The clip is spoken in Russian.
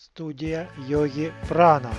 Студия йоги Прана.